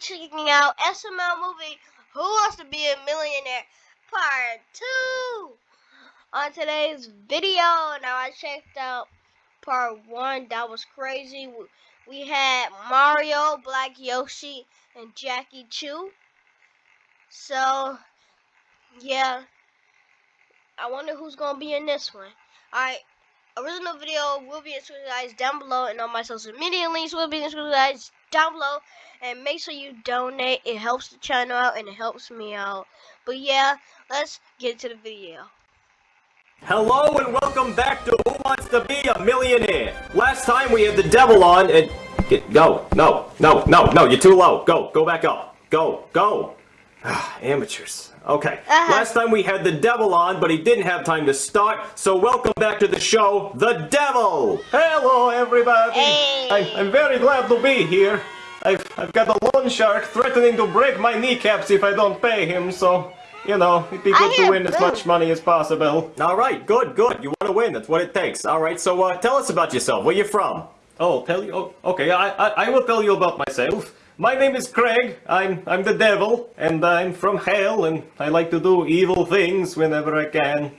checking out SML movie Who Wants to Be a Millionaire Part 2 on today's video. Now I checked out part 1, that was crazy. We had Mario, Black Yoshi, and Jackie Chu. So, yeah, I wonder who's gonna be in this one. Alright, original video will be in the guys down below and on my social media links will be in the guys down below. And make sure you donate. It helps the channel out and it helps me out. But yeah let's get to the video. Hello and welcome back to who wants to be a millionaire? Last time we had the devil on and get go no no no no you're too low. Go go back up. Go go amateurs Okay. Uh -huh. Last time we had the devil on, but he didn't have time to start, so welcome back to the show, The Devil! Hello, everybody! Hey. I'm, I'm very glad to be here. I've, I've got a loan shark threatening to break my kneecaps if I don't pay him, so, you know, it'd be good to win as much money as possible. Alright, good, good. You want to win, that's what it takes. Alright, so uh, tell us about yourself. Where you from? Oh, tell you? Oh, okay, I, I, I will tell you about myself. My name is Craig, I'm, I'm the devil, and I'm from hell, and I like to do evil things whenever I can.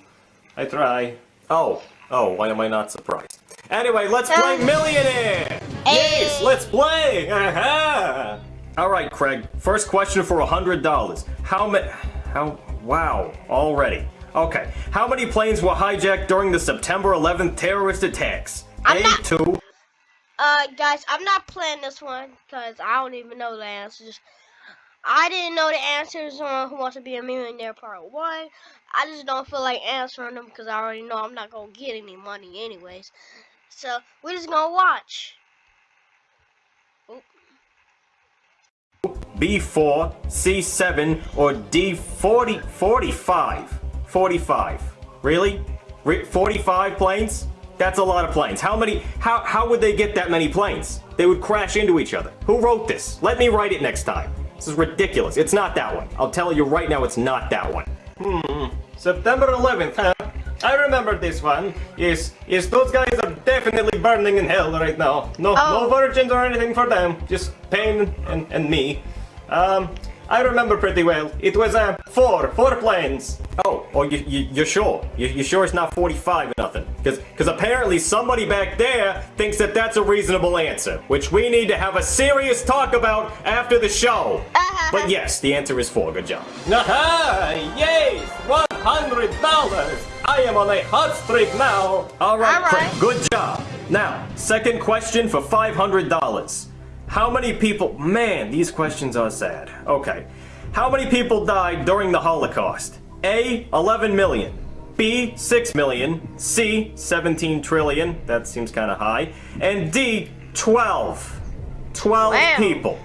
I try. Oh, oh, why am I not surprised? Anyway, let's uh, play Millionaire! Hey. Yes, let's play! Uh-huh. Aha! Alright, Craig, first question for a $100. How many... How... Wow, already. Okay, how many planes were hijacked during the September 11th terrorist attacks? I'm A, not... two, uh, guys, I'm not playing this one because I don't even know the answers. I didn't know the answers on Who Wants to Be a Millionaire Part 1. I just don't feel like answering them because I already know I'm not going to get any money anyways. So, we're just going to watch. B4, C7, or D40, 45. 45. Really? 45 planes? That's a lot of planes. How many, how, how would they get that many planes? They would crash into each other. Who wrote this? Let me write it next time. This is ridiculous. It's not that one. I'll tell you right now it's not that one. Hmm. September 11th, huh? I remember this one. Yes, yes, those guys are definitely burning in hell right now. No, oh. no virgins or anything for them. Just pain and, and me. Um, I remember pretty well. It was uh, four, four planes. Oh, oh, you, you, you're sure? You, you sure it's not 45 or nothing? Because because apparently somebody back there thinks that that's a reasonable answer, which we need to have a serious talk about after the show. but yes, the answer is four. Good job. Aha! Yes! $100! I am on a hot streak now! All right, All right. good job. Now, second question for $500. How many people... Man, these questions are sad. Okay. How many people died during the Holocaust? A. 11 million. B. 6 million. C. 17 trillion. That seems kind of high. And D. 12. 12 wow. people.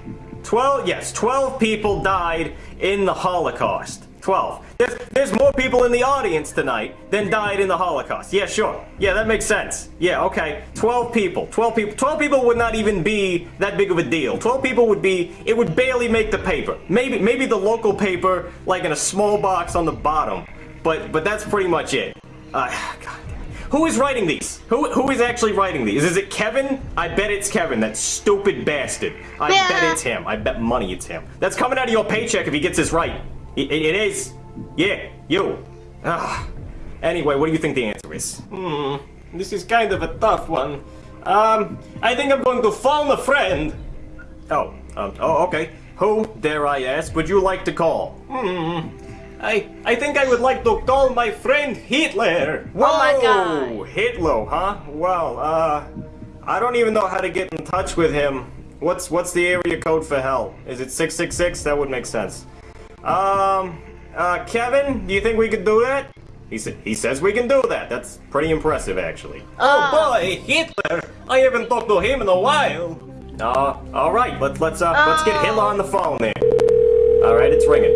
12, yes, 12 people died in the Holocaust. 12. There's, there's more people in the audience tonight than died in the Holocaust. Yeah, sure. Yeah, that makes sense. Yeah, okay. 12 people. 12 people. 12 people would not even be that big of a deal. 12 people would be, it would barely make the paper. Maybe, maybe the local paper, like in a small box on the bottom. But, but that's pretty much it. Uh, God. Who is writing these? Who, who is actually writing these? Is it Kevin? I bet it's Kevin, that stupid bastard. I yeah. bet it's him. I bet money it's him. That's coming out of your paycheck if he gets this right. It, it is. Yeah, you. Ah. Anyway, what do you think the answer is? Hmm, this is kind of a tough one. Um, I think I'm going to phone a friend. Oh, um, oh, okay. Who, dare I ask, would you like to call? Hmm, I, I think I would like to call my friend Hitler. Whoa, oh my god. Hitler, huh? Well, uh, I don't even know how to get in touch with him. What's, what's the area code for hell? Is it 666? That would make sense. Um, uh, Kevin, do you think we could do that? He, sa he says we can do that. That's pretty impressive, actually. Oh boy, Hitler! I haven't talked to him in a while. Uh, all right. Let's let's uh, let's get Hitler on the phone there. All right, it's ringing.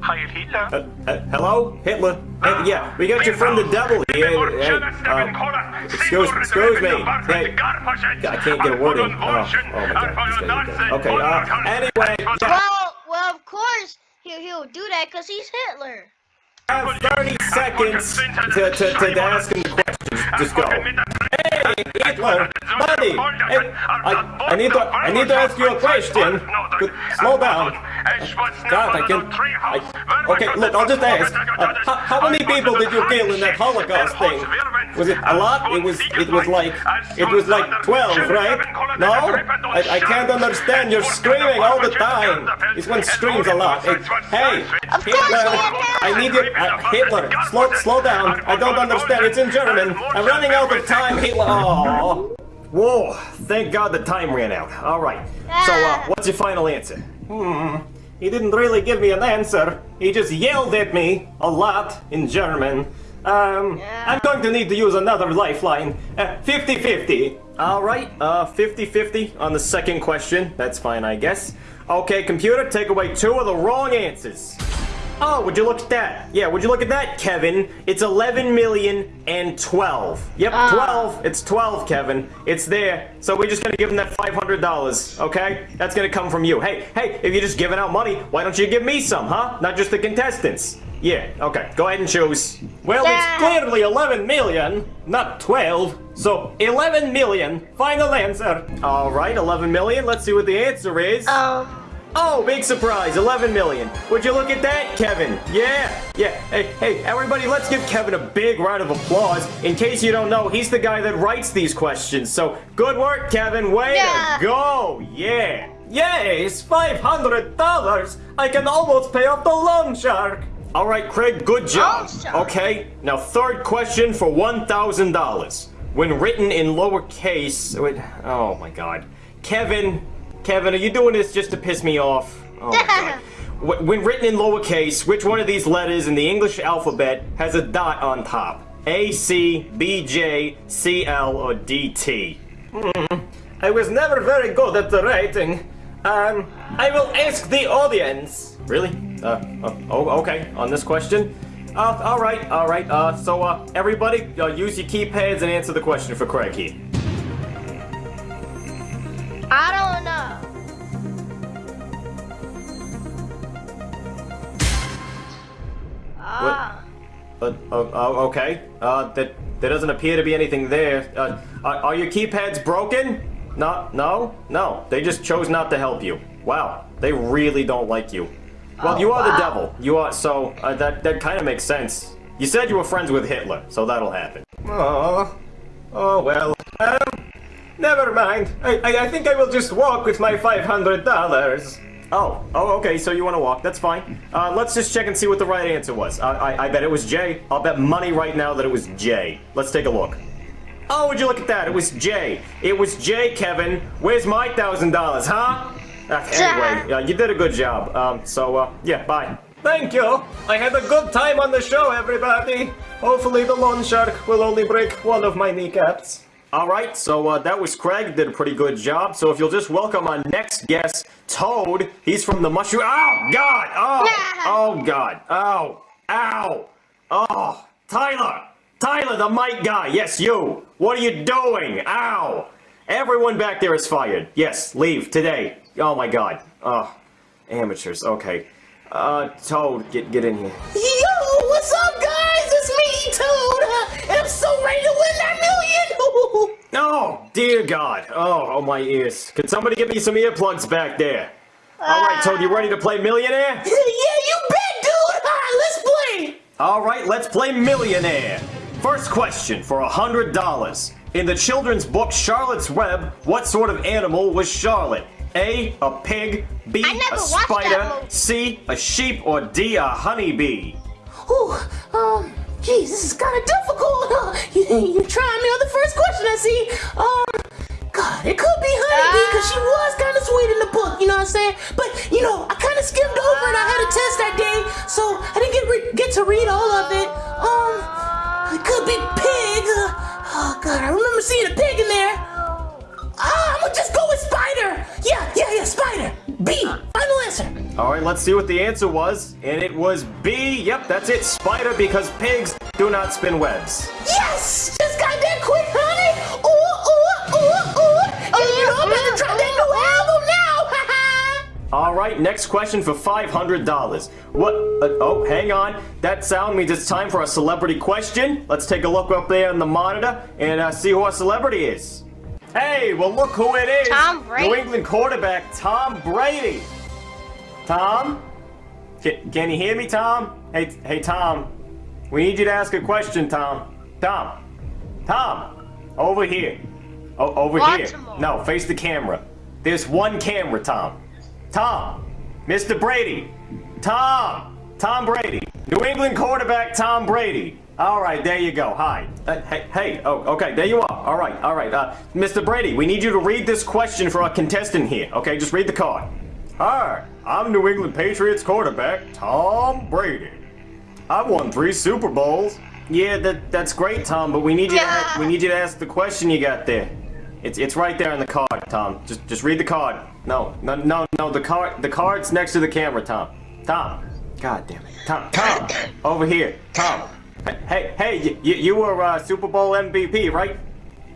Hi, Hitler. Uh, uh, hello, Hitler. Hey, yeah, we got you from the devil here. Hey, uh, excuse, excuse me. Hey, I can't get a word in. Oh, oh my God. Okay. Uh, anyway. Well, well, of course he'll, he'll do that because he's Hitler. I have 30 seconds to, to, to ask him the questions. Just go. Hey, Hitler, Buddy, hey, I, I need to, I need to ask you a question. Slow down. God, I can. I, okay, look, I'll just ask. Uh, how, how many people did you kill in that Holocaust thing? Was it a lot? It was. It was like. It was like twelve, right? No, I, I can't understand. You're screaming all the time. This one screams a lot. It, hey, Hitler, I need you. Uh, Hitler, slow, slow down. I don't understand. It's in German. I'm running out of time. Hitler. Oh. Whoa, thank God the time ran out. Alright, so uh, what's your final answer? Hmm. He didn't really give me an answer. He just yelled at me a lot in German. Um, I'm going to need to use another lifeline. 50-50. Uh, Alright, uh, 50-50 on the second question. That's fine, I guess. Okay, computer, take away two of the wrong answers. Oh, would you look at that? Yeah, would you look at that, Kevin? It's 11 million and 12. Yep, 12. It's 12, Kevin. It's there. So we're just gonna give him that $500, okay? That's gonna come from you. Hey, hey, if you're just giving out money, why don't you give me some, huh? Not just the contestants. Yeah, okay, go ahead and choose. Well, Yeah. it's clearly 11 million, not 12. So 11 million. Final answer. Alright, 11 million. Let's see what the answer is. Um, Oh, big surprise, 11 million. Would you look at that, Kevin? Yeah, yeah. Hey, hey, everybody, let's give Kevin a big round of applause. In case you don't know, he's the guy that writes these questions. So, good work, Kevin. Way Yeah. to go. Yeah. Yes, $500. I can almost pay off the loan shark. All right, Craig, good job. Oh. Okay, now third question for $1,000. When written in lowercase, wait, oh my god. Kevin, Kevin, are you doing this just to piss me off? Oh. When written in lowercase, which one of these letters in the English alphabet has a dot on top? A, C, B, J, C, L, or D, T? I was never very good at the writing. Um, I will ask the audience. Really? Uh, uh, oh, okay, on this question? Uh, alright, alright, uh, so, uh, everybody, uh, use your keypads and answer the question for Craig here. Uh, uh, uh, okay. Uh, that there doesn't appear to be anything there. Uh, are, are your keypads broken? No, no, no. They just chose not to help you. Wow, they really don't like you. Well, Oh, you are the devil. You are so uh, that that kind of makes sense. You said you were friends with Hitler, so that'll happen. Oh, oh well. Um, never mind. I, I, I think I will just walk with my $500. Oh, oh, okay. So you want to walk? That's fine. Uh, let's just check and see what the right answer was. I, I, I bet it was J. I'll bet money right now that it was J. Let's take a look. Oh, would you look at that? It was J. It was J, Kevin. Where's my thousand dollars, huh? Uh, anyway, uh, you did a good job. Um, so uh, yeah, bye. Thank you. I had a good time on the show, everybody. Hopefully the loan shark will only break one of my kneecaps. All right, so uh, that was Craig. Did a pretty good job. So if you'll just welcome our next guest, Toad. He's from the mushroom. Oh God! Oh! Oh God! Oh! Ow! Oh! Tyler! Tyler, the mic guy. Yes, you. What are you doing? Ow! Everyone back there is fired. Yes, leave today. Oh my God. Oh, amateurs. Okay. Uh, Toad, get get in here. Yo, what's up, dear God. Oh, oh my ears. Can somebody give me some earplugs back there? All right, Toad, you ready to play Millionaire? yeah, you bet, dude. Let's play. All right, let's play Millionaire. First question for a hundred dollars. In the children's book Charlotte's Web, what sort of animal was Charlotte? A, a pig, B, a spider. C, a sheep, or D, a honeybee? Ooh, um, geez, this is kind of difficult. Uh, you, you trying me on the first question, I see. Um, God, it could be Honeybee because she was kind of sweet in the book, you know what I'm saying? But, you know, I kind of skimmed over and I had a test that day, so I didn't get, re- get to read all of it. Um, it could be pig. Oh, God, I remember seeing a pig in there. Ah, I'm gonna just go with spider. Yeah, yeah, yeah, spider. B, final answer. All right, let's see what the answer was. And it was B. Yep, that's it. Spider, because pigs do not spin webs. Yes! Just got that quick, honey! All right, next question for $500. What? Uh, oh, hang on. That sound means it's time for a celebrity question. Let's take a look up there on the monitor and uh, see who our celebrity is. Hey, well look who it is. Tom Brady. New England quarterback Tom Brady. Tom? Can, can you hear me, Tom? Hey, hey, Tom. We need you to ask a question, Tom. Tom. Tom. Over here. O- over Baltimore. here. No, face the camera. There's one camera, Tom. Tom. Mr. Brady. Tom. Tom Brady. New England quarterback Tom Brady. All right, there you go. Hi. Uh, hey, hey. Oh, okay. There you are. All right, all right. Uh, Mr. Brady, we need you to read this question for our contestant here. Okay, just read the card. Hi, I'm New England Patriots quarterback Tom Brady. I've won three Super Bowls. Yeah, that that's great, Tom. But we need you Yeah. to we need you to ask the question you got there. It's it's right there on the card, Tom. Just just read the card. No, no, no, no. The card the card's next to the camera, Tom. Tom. God damn it. Tom. Tom. Over here. Tom. Hey, hey, hey you, you were uh, Super Bowl MVP, right?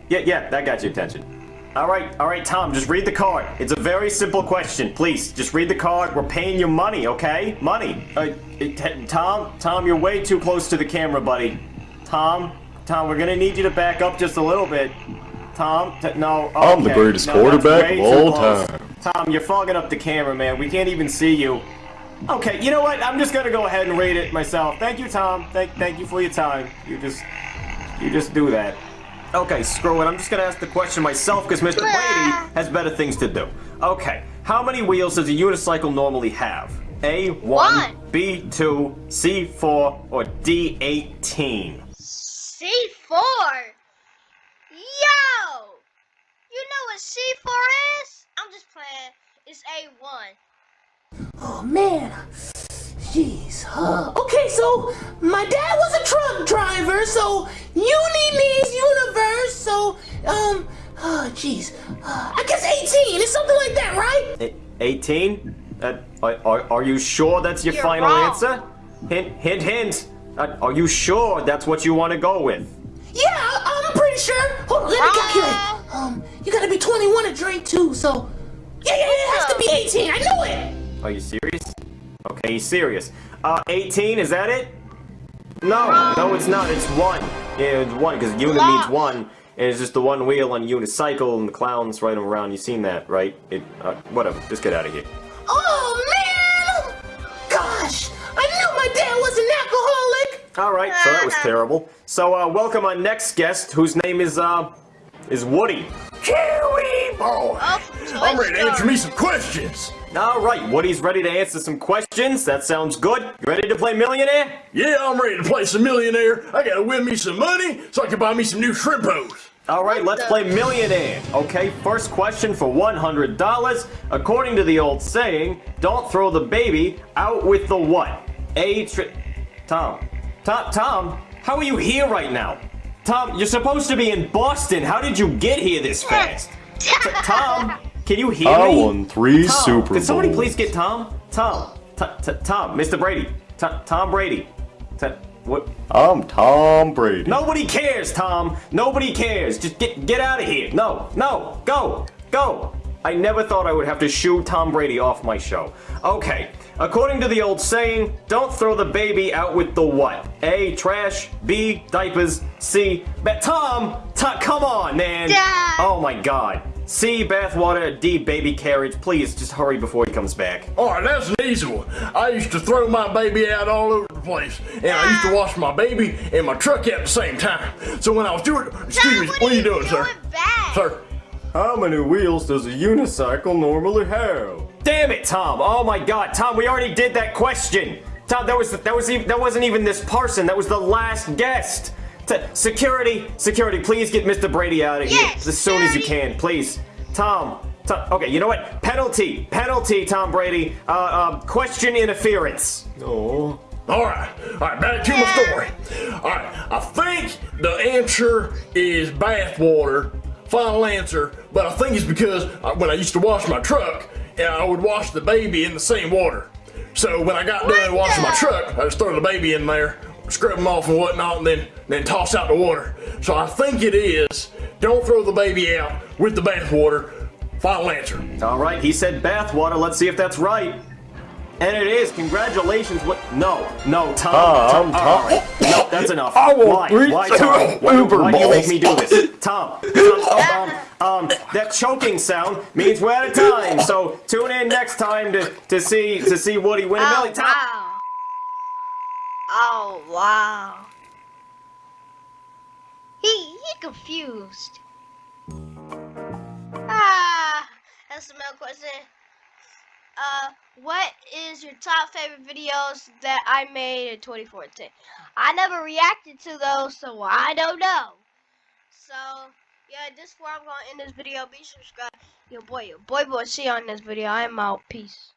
Yeah, yeah. That got your attention. All right, all right, Tom. Just read the card. It's a very simple question. Please, just read the card. We're paying you money, okay? Money. Uh, it- Tom, Tom, you're way too close to the camera, buddy. Tom, Tom, we're gonna need you to back up just a little bit. Tom, t- no. I'm the greatest No, quarterback of all time. Tom, you're fogging up the camera, man. We can't even see you. Okay, you know what? I'm just gonna go ahead and read it myself. Thank you, Tom. Thank, thank you for your time. You just, you just do that. Okay, screw it. I'm just gonna ask the question myself because Mr. Brady has better things to do. Okay, how many wheels does a unicycle normally have? A one. B two, C four, or D eighteen? C4. Yo! You know what C4 is? I'm just playing. It's A1. Oh man. Jeez. Uh, okay, so my dad was a truck driver, so uni means universe, so um oh jeez. Uh, I guess 18 is something like that, right? E- Eighteen? Uh, are, are, are you sure that's your You're final wrong. answer? Hint, hint, hint. Uh, are you sure that's what you want to go with? Yeah, I- I'm pretty sure. Hold on, let me calculate. Um, you gotta be 21 to drink too, so yeah, yeah, yeah, it has to be 18. I knew it. Are you serious? Okay, he's serious. Uh, 18, is that it? No, no, it's not. It's one. Yeah, it's one, because uni means Lost. one. And it's just the one wheel on a unicycle, and the clowns ride them around. You've seen that, right? It, uh, whatever. Just get out of here. Oh man! Gosh, I knew my dad was an alcoholic. All right, so that was terrible. So, uh, welcome our next guest, whose name is, uh, is Woody. Kiwi boy! Oh, I'm ready to answer me some questions. All right, Woody's ready to answer some questions. That sounds good. You ready to play Millionaire? Yeah, I'm ready to play some millionaire. I gotta win me some money so I can buy me some new shrimpos. All right, let's play Millionaire. Okay, first question for $100. According to the old saying, don't throw the baby out with the what? A tri- Tom. Tom, Tom, how are you here right now? Tom, you're supposed to be in Boston. How did you get here this fast? T- Tom, can you hear I me? won three Tom, Super Could somebody please get Tom? Tom. T- t- Tom, Mr. Brady. T- Tom Brady. T- what? I'm Tom Brady. Nobody cares, Tom. Nobody cares. Just get get out of here. No, no, go, go. I never thought I would have to shoo Tom Brady off my show. Okay, according to the old saying, don't throw the baby out with the what? A, trash, B, diapers, C, but Tom, Tom, come on, man. Dad. Oh my god. C, bathwater, D, baby carriage. Please, just hurry before he comes back. Alright, that's an easy one. I used to throw my baby out all over the place. And I used to wash my baby and my truck at the same time. So when I was doing excuse me, Dad, what are you doing, sir? bad? Sir. How many wheels does a unicycle normally have? Damn it, Tom! Oh my God, Tom, we already did that question. Tom, that was that was even, that wasn't even this person. That was the last guest. T- security, security, please get Mr. Brady out of here as soon as you can, please. Tom, Tom. Okay, you know what? Penalty, penalty, Tom Brady. Uh, uh, question interference. Oh. Alright, alright, back to my story. Alright, I think the answer is bathwater. Final answer, but I think it's because I- when I used to wash my truck, and I would wash the baby in the same water. So when I got done washing my truck, I just throw the baby in there, scrub them off and whatnot, and then then toss out the water. So I think it is. Don't throw the baby out with the bathwater. Final answer. All right, he said bathwater. Let's see if that's right. And it is. Congratulations. What? No, no, Tom. Tom, Tom. Tom. all right. No, that's enough. I will why? reach Why, to Tom? Why, Uber why do you make me do this? Tom. Tom oh, um, um, that choking sound means we're out of time. So tune in next time to, to see to see Woody win a Oh million. Tom. wow. Oh wow. He he confused. Ah, that's SML question. Uh, what is your top favorite videos that I made in 2014? I never reacted to those, so I don't know. So, yeah, this is where I'm gonna end this video. Be subscribed. Yo, boy, yo, boy, boy, see you on this video. I'm out. Peace.